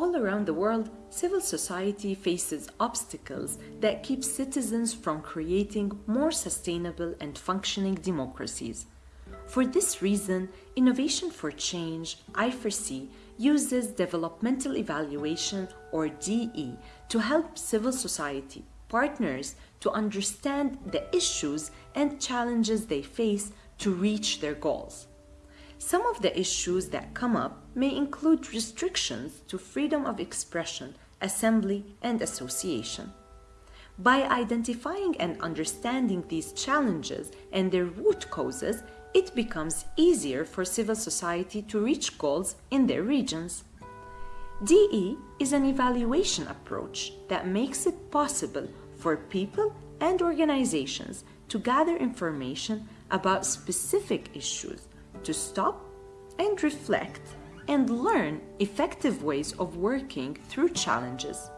All around the world, civil society faces obstacles that keep citizens from creating more sustainable and functioning democracies. For this reason, Innovation for Change, I4C, uses developmental evaluation or DE to help civil society partners to understand the issues and challenges they face to reach their goals. Some of the issues that come up may include restrictions to freedom of expression, assembly, and association. By identifying and understanding these challenges and their root causes, it becomes easier for civil society to reach goals in their regions. DE is an evaluation approach that makes it possible for people and organizations to gather information about specific issues to stop and reflect and learn effective ways of working through challenges.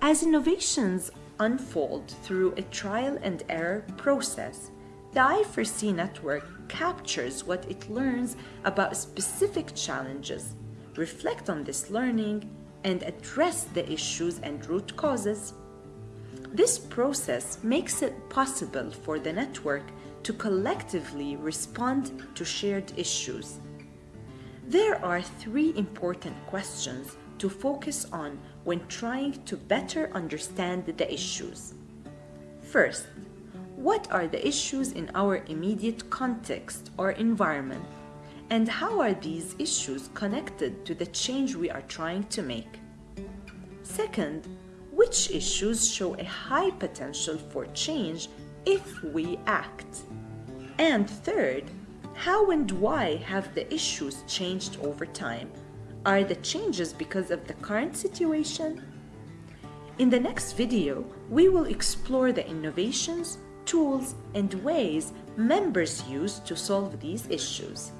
As innovations unfold through a trial and error process, the I4C network captures what it learns about specific challenges, reflect on this learning, and address the issues and root causes. This process makes it possible for the network to collectively respond to shared issues. There are three important questions to focus on when trying to better understand the issues. First, what are the issues in our immediate context or environment? And how are these issues connected to the change we are trying to make? Second, which issues show a high potential for change if we act? And third, how and why have the issues changed over time? Are the changes because of the current situation? In the next video, we will explore the innovations, tools, and ways members use to solve these issues.